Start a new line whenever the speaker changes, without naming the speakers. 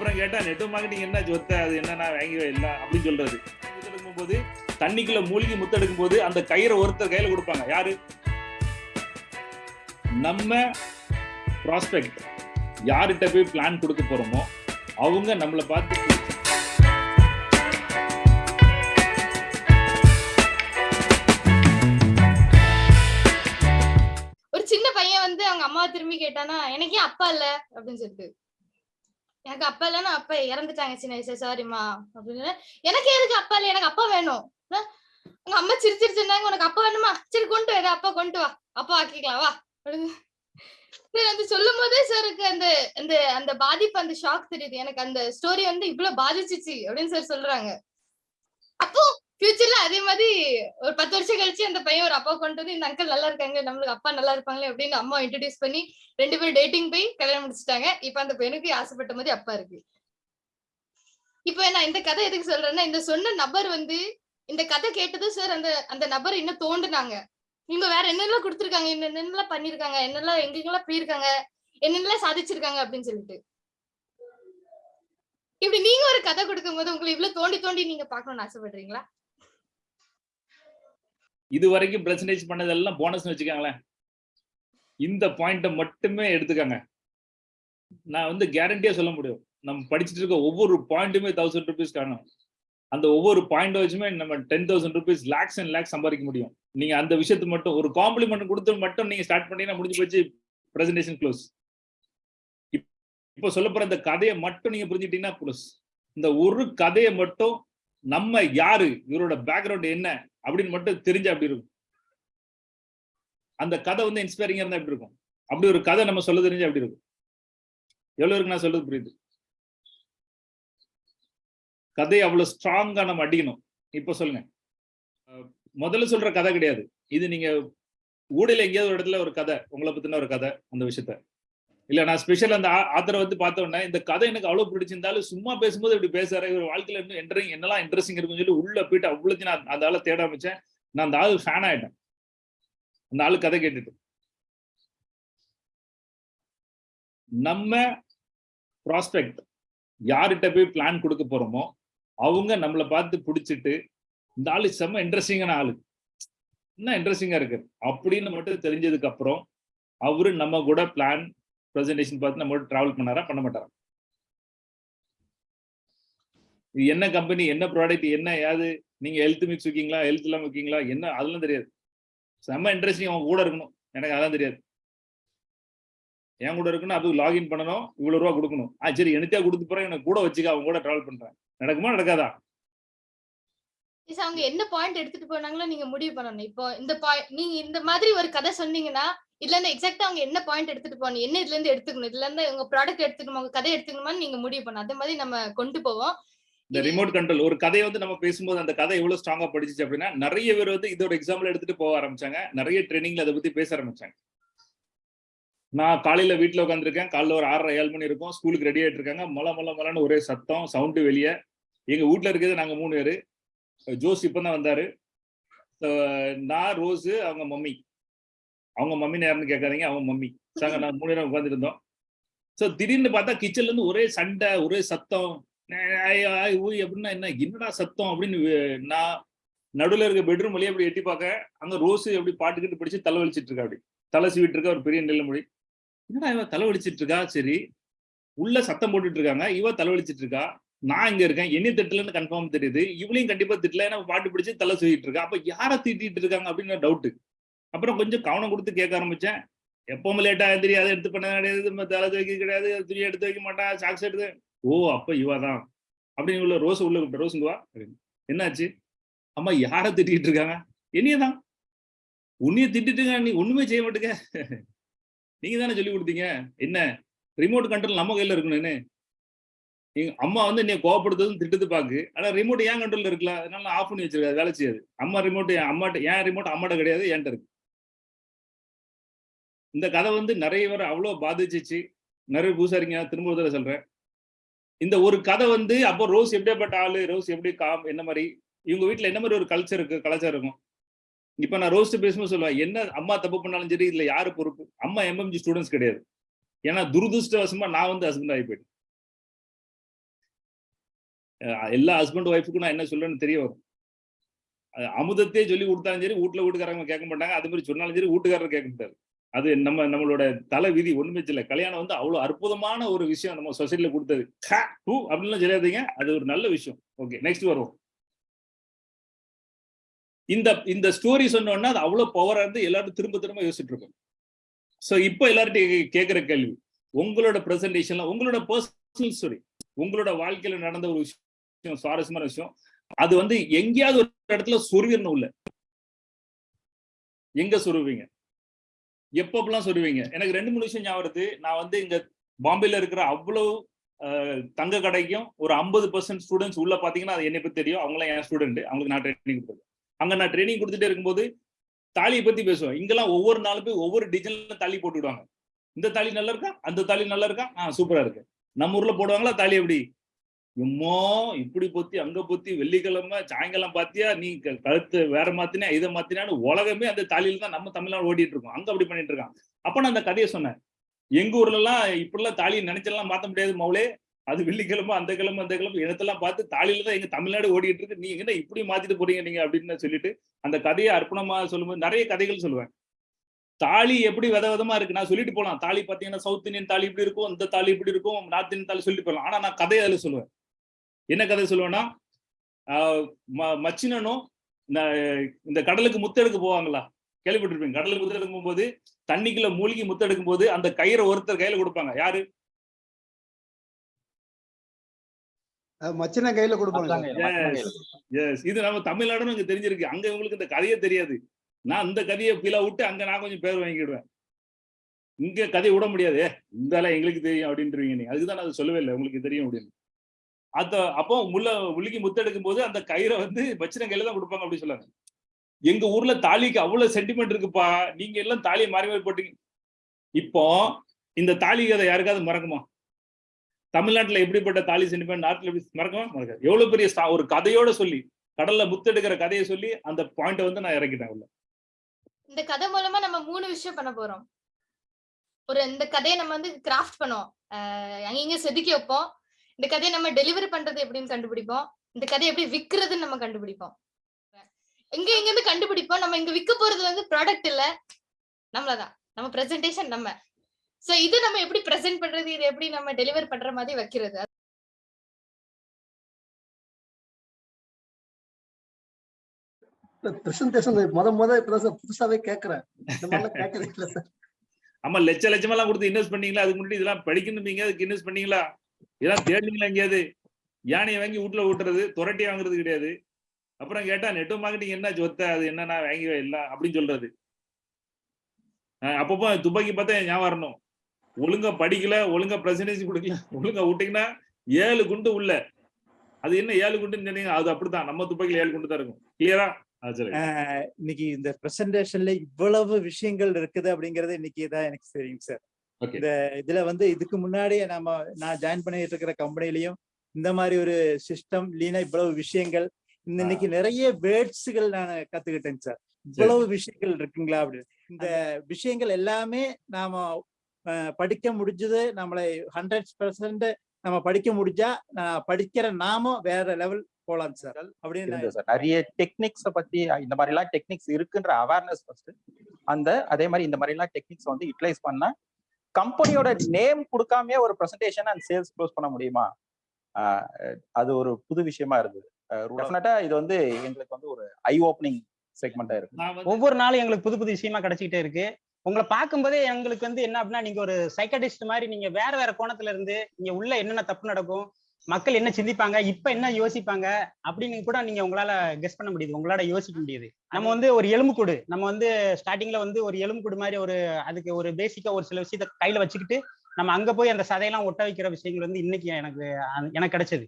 அப்புறம் கேட்டா network marketing என்ன சொத்த? அது என்ன நான் வாங்கி இல்லை அப்படின்னு சொல்றது. முத்தெடுக்கும் போது தண்ணிக்குள்ள மூழ்கி முத்தெடுக்கும் போது அந்த கயிறை ஒருத்தர் கையில கொடுப்பாங்க. யாரு? நம்ம ப்ராஸ்பெக்ட் யார்கிட்ட போய் பிளான் கொடுக்க போறோமோ அவங்க நம்மளை பார்த்து
ஒரு சின்ன பையன் வந்து அவங்க அம்மா திரும்பி கேட்டானா எனக்கே அப்பா இல்ல அப்படின்னு சொல்லிட்டு. எனக்கு அப்பா இல்லைன்னா அப்பா இறந்துட்டாங்க சின்ன வயசுல சாரிம்மா அப்படின்னு. எனக்கு எதுக்கு அப்பா இல்ல? எனக்கு அப்பா வேணும். உங்க அம்மா சிரிச்சிருச்சிருந்தாங்க உனக்கு அப்பா வேணுமா? சரி கொண்டு வா அப்பா கொண்டு வா. அப்பா ஆக்கிக்கலாம் வா அப்படின்னு. சரி அது சொல்லும் போதே சாருக்கு அந்த அந்த அந்த பாதிப்பு அந்த ஷாக் தெரியுது. எனக்கு அந்த ஸ்டோரி வந்து இவ்வளவு பாதிச்சிச்சு அப்படின்னு சார் சொல்றாங்க. அப்போ ஃபியூச்சர்ல அதே மாதிரி ஒரு பத்து வருஷம் கழிச்சு அந்த பையன் ஒரு அப்பா கொண்டு வந்து இந்த அங்கிள் நல்லா இருக்காங்க நம்மளுக்கு அப்பா நல்லா இருப்பாங்களே அப்படின்னு அம்மா இன்ட்ரடியூஸ் பண்ணி ரெண்டு பேரும் டேட்டிங் போய் கல்யாணம் முடிச்சிட்டாங்க. இப்ப அந்த பையனுக்கு ஆசைப்பட்ட மாதிரி அப்பா இருக்கு. இப்போ நான் இந்த கதை எதுக்கு சொல்றேன்னா இந்த சொன்ன நபர் வந்து இந்த கதை கேட்டதும் சார் அந்த அந்த நபர் இன்னும் தோண்டுனாங்க. இவங்க வேற என்னெல்லாம் கொடுத்துருக்காங்க என்னென்னலாம் பண்ணிருக்காங்க என்னெல்லாம் எங்கெங்கெல்லாம் போயிருக்காங்க என்னென்னலாம் சாதிச்சிருக்காங்க அப்படின்னு சொல்லிட்டு. இப்படி நீங்க ஒரு கதை கொடுக்கும் போது உங்களை இவ்வளவு தோண்டி தோண்டி நீங்க பாக்கணும்னு ஆசைப்படுறீங்களா?
இது வரைக்கும் பிரசன்டேஜ் பண்ணதெல்லாம் போனஸ் வச்சுக்காங்களேன். இந்த பாயிண்ட்டை மட்டுமே எடுத்துக்காங்க. நான் வந்து கேரண்டியா சொல்ல முடியும். நம்ம படிச்சுட்டு இருக்க ஒவ்வொரு பாயிண்ட்டுமே தௌசண்ட் ருபீஸ் காணும். அந்த ஒவ்வொரு பாயிண்ட் வச்சுமே நம்ம ten thousand rupees lakhs and lakhs சம்பாதிக்க முடியும். நீங்க அந்த விஷயத்து மட்டும் ஒரு காம்ப்ளிமெண்ட் கொடுத்து மட்டும் நீங்க ஸ்டார்ட் பண்ணீங்கன்னா முடிஞ்சு போச்சு பிரசன்டேஷன் க்ளோஸ் இப்போ சொல்ல போற இந்த கதையை மட்டும் நீங்க புரிஞ்சுட்டீங்கன்னா ப்ளஸ் இந்த ஒரு கதையை மட்டும் நம்ம யாரு? இவரோட பேக்ரவுண்ட் என்ன? அப்படின்னு மட்டும் தெரிஞ்ச அப்படி இருக்கும்? அந்த கதை வந்து இன்ஸ்பைரிங்கா இருந்தா எப்படி இருக்கும்? அப்படி ஒரு கதை நம்ம சொல்ல தெரிஞ்சா அப்படி இருக்கும்? எவ்வளவு இருக்கு நான் சொல்றது புரியுது? கதையை அவ்வளவு ஸ்ட்ராங்கா நம்ம அடிக்கணும். இப்ப சொல்லுங்க. முதல்ல சொல்ற கதை கிடையாது. இது நீங்க ஊடையில எங்கேயாவது ஒரு இடத்துல ஒரு கதை உங்களை பத்தின ஒரு கதை அந்த விஷயத்த. இல்ல நான் ஸ்பெஷல் அந்த ஆத்தரை வந்து பார்த்த உடனே இந்த கதை எனக்கு அவ்வளவு பிடிச்சிருந்தாலும் சும்மா பேசும்போது இப்படி பேசுறாரு. இவர் வாழ்க்கையில இன்னும் என்ட்ரிங் என்னெல்லாம் இன்ட்ரெஸ்டிங் இருக்குன்னு சொல்லி உள்ள போயிட்டு அவ்வளோத்தையும் நான் அந்த ஆளை தேட ஆரம்பிச்சேன். நான் அந்த ஆள் ஃபேன் ஆயிட்டேன். அந்த ஆளு கதை கேட்டுட்டு. நம்ம ப்ராஸ்பெக்ட் யார்கிட்ட போய் பிளான் கொடுக்க போறோமோ அவங்க நம்மளை பார்த்து பிடிச்சிட்டு இந்த ஆளு செம்ம இன்ட்ரெஸ்டிங்கான ஆளு. என்ன இன்ட்ரெஸ்டிங்கா இருக்கு? அப்படின்னு மட்டும் தெரிஞ்சதுக்கு அப்புறம் அவரு நம்ம கூட பிளான் ப்ரெசன்டேஷன் பார்த்து நம்ம ட்ராவல் பண்ணாரா? பண்ண மாட்டாரா? இது என்ன கம்பெனி என்ன ப்ராடக்ட் என்ன ஏது? நீங்க ஹெல்த் மிக்ஸ் வைக்கீங்களா? ஹெல்த் எல்லாம் வைக்கீங்களா? என்ன? அதெல்லாம் தெரியாது. செம்ம இன்ட்ரெஸ்டிங் அவன் கூட இருக்கணும். எனக்கு அதெல்லாம் தெரியாது. என் கூட இருக்கணும் அது லாகின் பண்ணணும் இவ்வளவு ரூபா கொடுக்கணும். ஆ சரி எனக்கே கொடுத்து போறேன்? எனக்கு கூட வச்சுக்க அவன் கூட டிராவல் பண்றேன். நடக்குமா நடக்காதா?
அவங்க என்ன பாயிண்ட் எடுத்துட்டு போனாங்களோ நீங்க முடிவு பண்ணணும். இப்போ இந்த பாயிண்ட் நீங்க இந்த மாதிரி ஒரு கதை சொன்னீங்கன்னா இதுல இருந்து எக்ஸாக்டா அவங்க என்ன பாயிண்ட் எடுத்துட்டு போகணும் என்ன இதுல இருந்து எடுத்துக்கணும் இதுல இருந்து உங்க ப்ராடக்ட் எடுத்துக்கணும் உங்க கதை எடுத்துக்கணுமான்னு நீங்க முடிவு பண்ணணும். அதே மாதிரி நம்ம கொண்டு போவோம்.
இந்த ரிமோட் கண்ட்ரோல் ஒரு கதையை வந்து நம்ம பேசும்போது அந்த கதை எவ்வளவு ஸ்ட்ராங்கா படிச்சிச்சு அப்படின்னா நிறைய பேர் வந்து இதோட எக்ஸாம்பிள் எடுத்துட்டு போக ஆரம்பிச்சாங்க. நிறைய ட்ரைனிங்ல அதை பத்தி பேச ஆரம்பிச்சாங்க. நான் காலையில வீட்டுல உட்காந்துருக்கேன் காலைல ஒரு ஆறரை ஏழு மணி இருக்கும். ஸ்கூலுக்கு ரெடி ஆயிட்டு இருக்காங்க. மொள மொள மொளன்னு ஒரே சத்தம் சவுண்டு வெளியே. எங்க வீட்டுல இருக்கிறது நாங்க மூணு பேரு. ஜோஸ் இப்பதான் வந்தாரு. நான் ரோஸு அவங்க மம்மி. அவங்க மம்மி நேரம்னு கேட்காதீங்க அவங்க மம்மி. சாங்க நான் மூணு நேரம் உட்காந்துருந்தோம் இருந்தோம் ஸோ திடீர்னு பார்த்தா கிச்சன்ல இருந்து ஒரே சண்டை ஒரே சத்தம். ஐ, ஊய் அப்படின்னா என்ன? என்னடா சத்தம் அப்படின்னு நான் நடுவுல இருக்க பெட்ரூம் வழியா அப்படி எட்டி பார்க்க அங்க ரோஸ் எப்படி பாட்டுக்கிட்டு பிடிச்சு தலை வலிச்சிட்டு இருக்கா அப்படி. தலை சீவிட்டு இருக்கா ஒரு பெரிய நெல்ல மொழி என்னடா இவன் தலை வலிச்சிட்டு இருக்கா? சரி. உள்ள சத்தம் போட்டுட்டு இருக்காங்க. இவ தலை வலிச்சிட்டு இருக்கா? நான் இங்க இருக்கேன். என்ன திட்டலன்னு கன்ஃபார்ம் தெரியுது. இவளையும் கண்டிப்பா திட்டல. ஏன்னா பாட்டு பிடிச்சி தலை சீவிட்டு இருக்கா. அப்ப யார திட்டிட்டு இருக்காங்க அப்படின்னு டவுட்டு அப்புறம் கொஞ்சம் கவனம் கொடுத்து கேட்க ஆரம்பிச்சேன். எப்பவும் லேட்டா தெரியாது அதை எடுத்து பண்ண கிடையாது தலை துவைக்க கிடையாது துணி எடுத்து வைக்க மாட்டான் சாக்ஸ் எடுத்து. ஓ அப்ப இவா தான் அப்படின்னு உள்ள ரோஸ் உள்ள கூப்பிட்ட ரோஸுங்குவா அப்படின்னு. என்னாச்சு? அம்மா யாரை திட்டிக்கிட்டு இருக்காங்க? என்னையதான் உன்னைய திட்டிட்டுங்க நீ ஒண்ணுமே செய்ய மாட்டுங்க. நீங்க தானே சொல்லி கொடுத்தீங்க. என்ன? ரிமோட் கண்ட்ரோல் நம்ம கையில இருக்கணும்னு. எங்க அம்மா வந்து என்னை கோவப்படுத்ததும் திட்டத்து பாக்கு. ஆனா ரிமோட் ஏன் கண்ட்ரோல்ல இருக்கலாம் அதனால நான் ஆஃப் பண்ணி வச்சிருக்காது வேலை செய்யாது. அம்மா ரிமோட் அம்மாட்ட ஏன் ரிமோட் அம்மாட்ட கிடையாது என்கிட்ட இருக்கு. இந்த கதை வந்து நிறைய பேர் அவ்வளோ பாதிச்சிச்சு. நிறைய பூசாரிங்க திரும்ப தடவை சொல்றேன். இந்த ஒரு கதை வந்து அப்போ ரோஸ் எப்படியாப்பட்ட ஆளு? ரோஸ் எப்படி காம்? என்ன மாதிரி? இவங்க வீட்ல என்ன மாதிரி ஒரு கல்ச்சர் இருக்கு? கலாச்சாரம் இருக்கும். இப்ப நான் ரோஸ்ட் பேசும்போது சொல்லுவேன் என்ன அம்மா தப்பு பண்ணாலும் சரி இதுல யாரு பொறுப்பு? அம்மா எம்எம்ஜி ஸ்டூடெண்ட்ஸ் கிடையாது. ஏன்னா துரதிருஷ்டவசமா நான் வந்து ஹஸ்பண்ட் ஆகி போயிட்டேன். எல்லா ஹஸ்பண்ட் ஒய்ஃபுக்கும் நான் என்ன சொல்றேன்னு தெரிய வரும். அமுதத்தையே சொல்லி கொடுத்தாலும் சரி வீட்டுல வீட்டுக்காரங்க கேட்க மாட்டாங்க. அது மாதிரி சொன்னாலும் சரி வீட்டுக்காரர் கேட்க மாட்டாரு. அது நம்ம நம்மளோட தலை விதி ஒண்ணுமே இல்லை கல்யாணம் வந்து அவ்வளவு அற்புதமான ஒரு விஷயம் நம்ம சொசைட்டில கொடுத்தது. ஹ, அப்படின்லாம் சொல்லாதீங்க. அது ஒரு நல்ல விஷயம். ஓகே நெக்ஸ்ட் வருவோம். இந்த இந்த ஸ்டோரி சொன்னோன்னா அது அவ்வளவு பவரா இருந்து எல்லாரும் திரும்ப திரும்ப யோசிச்சுட்டு இருக்கோம் சோ இப்போ எல்லார்ட்டையும் கேட்குற கேள்வி. உங்களோட ப்ரெசன்டேஷன்லாம் உங்களோட பர்சனல் ஸ்டோரி உங்களோட வாழ்க்கையில நடந்த ஒரு விஷயம் சுவாரஸ்யமான விஷயம் அது வந்து எங்கேயாவது ஒரு இடத்துல சொருவிடணும் உள்ள எங்க சொருவீங்க எப்பப்பெல்லாம் சொல்லுவீங்க? எனக்கு ரெண்டு மூணு விஷயம் ஞாபகம் நான் வந்து இங்க பாம்பேல இருக்கிற அவ்வளவு தங்க கடைக்கும் ஒரு ஐம்பது பர்சன்ட் ஸ்டூடெண்ட்ஸ் உள்ள பாத்தீங்கன்னா அது என்னை பத்தி தெரியும். அவங்களாம் என் ஸ்டூடெண்ட் அவங்களுக்கு நான் ட்ரைனிங் கொடுத்துருக்கேன் அங்க நான் ட்ரைனிங் கொடுத்துட்டே இருக்கும்போது தாலியை பத்தி பேசுவேன். இங்கெல்லாம் ஒவ்வொரு நாளும் போய் ஒவ்வொரு டிசைன்ல தாலி போட்டு விடுவாங்க. இந்த தாலி நல்லா இருக்கா? அந்த தாலி நல்லா இருக்கா? ஆ சூப்பரா இருக்கு. நம்ம ஊர்ல போடுவாங்களா? தாலி எப்படி? இம்மோ இப்படி பொத்தி அங்க பொத்தி வெள்ளிக்கிழமை சாயங்காலம் பாத்தியா? நீ கழுத்து வேற மாத்தினா இதை மாத்தினான்னு உலகமே அந்த தாலியில தான் நம்ம தமிழ்நாடு ஓடிட்டு இருக்கோம். அங்க அப்படி பண்ணிட்டு இருக்கான். அப்ப நான் அந்த கதையை சொன்னேன். எங்க ஊர்ல எல்லாம் இப்படிலாம் தாலியை நினைச்செல்லாம் மாத்த முடியாது மவுளே அது வெள்ளிக்கிழமை அந்த கிழமை அந்த கிழமை இடத்தெல்லாம் பார்த்து தாலியில தான் எங்க தமிழ்நாடு ஓடிட்டு இருக்கு. நீங்க என்ன இப்படி மாத்திட்டு போறீங்க நீங்க அப்படின்னு சொல்லிட்டு அந்த கதையை அர்ப்பணமா சொல்லும்போது நிறைய கதைகள் சொல்லுவேன். தாலி எப்படி வித விதமா இருக்கு? நான் சொல்லிட்டு போலாம். தாலி பாத்தீங்கன்னா சவுத் இந்தியன் தாலி இப்படி இருக்கும் இந்த தாலி இப்படி இருக்கும் நார்த் இந்தியன் தாலி சொல்லிட்டு போகலாம் ஆனா நான் கதையை அதுல சொல்லுவேன். என்ன கதை சொல்லுவேன்னா ஆஹ் ம- மச்சினனும் இந்த- இந்த கடலுக்கு முத்தெடுக்க போவாங்களா? கேள்விப்பட்டிருப்பீங்க. கடலுக்கு முத்தெடுக்கும் போகும்போது தண்ணிக்குள்ள மூழ்கி முத்தெடுக்கும் போது அந்த கயிறை ஒருத்தர் கையில கொடுப்பாங்க. யாரு?
மச்சின கையில கொடுப்பாங்க
இது நம்ம தமிழ்நாடுன்னு இங்க தெரிஞ்சிருக்கு. அங்க உங்களுக்கு இந்த கதையே தெரியாது. நான் இந்த கதையை கீழே விட்டு அங்க நான் கொஞ்சம் பேர் வாங்கிடுவேன் இங்க கதையை விட முடியாது. "ஏ, இந்த எங்களுக்கு தெரியும் அப்படின்றீங்க நீங்க. அதுக்கு தான் நான் அதை சொல்லவே இல்லை. உங்களுக்கு தெரியும் அப்படின்னு. அத அப்போ முள்ள முழுகி முத்தெடுக்கும் போது அந்த கயிறை வந்து மச்சின கையில தான் கொடுப்பாங்க அப்படின்னு சொல்லாங்க எங்க ஊர்ல தாலிக்கு அவ்வளவு சென்டிமெண்ட் இருக்குப்பா. நீங்க எல்லாம் தாலியை மாறி மாறி போட்டீங்க. இப்போ இந்த தாலி கதை யாருக்காவது மறக்குமா? தமிழ்நாட்டுல எப்படிப்பட்ட தாலி சென்டிமெண்ட் நாட்டுல எப்படி மறக்குமா மறக்காது. எவ்வளவு பெரிய ஒரு கதையோட சொல்லி கடல்ல முத்தெடுக்கிற கதையை சொல்லி அந்த பாயிண்ட வந்து நான் இறக்கிட்டேன் உள்ள
இந்த கதை மூலமா நம்ம மூணு விஷயம் பண்ண போறோம். ஒரு இந்த கதையை நம்ம வந்து கிராஃப்ட் பண்ணுவோம். அஹ் செதுக்கி வைப்போம். இந்த கதையை நம்ம டெலிவரி பண்றது எப்படின்னு கண்டுபிடிப்போம். இந்த கதையை எப்படி விக்கிறதுன்னு நம்ம கண்டுபிடிப்போம். எங்க எங்க இருந்து கண்டுபிடிப்போம். நம்ம இங்க விற்க போறது வந்து ப்ராடக்ட் இல்ல. நம்மளதான். நம்ம பிரசன்டேஷன் நம்ம. சோ இது நம்ம எப்படி பிரசன்ட் பண்றது? இது எப்படி நம்ம டெலிவர் பண்ற மாதிரி வைக்கிறது?
பிரசன்டேஷன் முத முத இப்பதான் சார் புதுசாவே கேக்குறேன். இந்த மாதிரிலாம் கேட்கறது இல்ல சார்
ஆமா லட்ச லட்சமா எல்லாம் கொடுத்து இன்வெஸ்ட் பண்ணீங்களா? அதுக்கு முன்னாடி இதெல்லாம் படிக்கணும் அதுக்கு இன்வெஸ்ட் பண்ணீங்களா? இதெல்லாம் தேடிங்களா எங்கேயாவது? யானையை வாங்கி வீட்டுல ஊட்டுறது துரட்டி வாங்குறது கிடையாது. அப்புறம் கேட்டா நெட் மார்க்கெட்டிங் என்ன சொத்த? அது என்னன்னா வாங்கி இல்ல அப்படின்னு சொல்றது. அப்பப்போ துப்பாக்கி பார்த்தா ஞாபகம் வரணும். ஒழுங்கா படிக்கல ஒழுங்கா பிரசன்டேஜ் கொடுக்கல ஒழுங்கா விட்டீங்கன்னா ஏழு குண்டு உள்ள. அது என்ன ஏழு குண்டுன்னு சொன்னீங்க அது அப்படித்தான். நம்ம துப்பாக்கில ஏழு குண்டு தான் இருக்கும். கிளியரா
இன்னைக்கு இந்த பிரசன்டேஷன்ல இவ்வளவு விஷயங்கள் இருக்குது அப்படிங்கறது இன்னைக்கு தான் எனக்கு தெரியும் சார் இந்த இதுல வந்து இதுக்கு முன்னாடியே நம்ம நான் ஜாயின் பண்ணிட்டு இருக்கிற கம்பெனிலையும் இந்த மாதிரி ஒரு சிஸ்டம் இல்லைன்னா இவ்வளவு விஷயங்கள் இன்னைக்கு நிறைய வேர்ட்ஸுகள் நான் கத்துக்கிட்டேன் சார். இவ்வளவு விஷயங்கள் இருக்குங்களா அப்படின்னு. இந்த விஷயங்கள் எல்லாமே நாம படிக்க முடிஞ்சது நம்மளை ஹண்ட்ரட் பர்சன்ட் நம்ம படிக்க முடிஞ்சா நான் படிக்கிற நாமும் வேற லெவல் போலாம் சார் அப்படின்னு
நிறைய டெக்னிக்ஸ பத்தி இந்த மாதிரி எல்லாம் டெக்னிக்ஸ் இருக்குன்ற அவேர்னஸ் ஃபர்ஸ்ட் அந்த அதே மாதிரி இந்த மாதிரி எல்லாம் டெக்னிக்ஸ் வந்து யூட்டிலைஸ் பண்ணா கம்பெனியோட நேம் கொடுக்காமயே ஒரு பிரசன்டேஷன் அண்ட் சேல்ஸ் க்ளோஸ் பண்ண முடியுமா? ஆஹ் அது ஒரு புது விஷயமா இருந்தது. டெஃபினட்டா இது வந்து எங்களுக்கு வந்து ஒரு ஐ ஓப்பனிங் செக்மெண்டா இருக்கு
ஒவ்வொரு நாளும் எங்களுக்கு புது புது விஷயமா கிடைச்சிக்கிட்டே இருக்கு. உங்களை பார்க்கும்போதே எங்களுக்கு வந்து என்ன அப்படின்னா நீங்க ஒரு சைக்கடிஸ்ட் மாதிரி நீங்க வேற வேற கோணத்துல இருந்து இங்க உள்ள என்னென்ன தப்பு நடக்கும் மக்கள் என்ன சிந்திப்பாங்க இப்ப என்ன யோசிப்பாங்க அப்படின்னு கூட நீங்க உங்களால கெஸ் பண்ண முடியுது. உங்களால யோசிக்க முடியுது. நம்ம வந்து ஒரு எலும்புக்கூடு நம்ம வந்து ஸ்டார்டிங்ல வந்து ஒரு எலும்புக்கூடு மாதிரி ஒரு அதுக்கு ஒரு பேசிக்கா ஒரு சில விஷயத்த கையில வச்சுக்கிட்டு நம்ம அங்க போய் அந்த சதையெல்லாம் ஒட்ட வைக்கிற விஷயங்கள் வந்து இன்னைக்கு எனக்கு எனக்கு கிடைச்சது.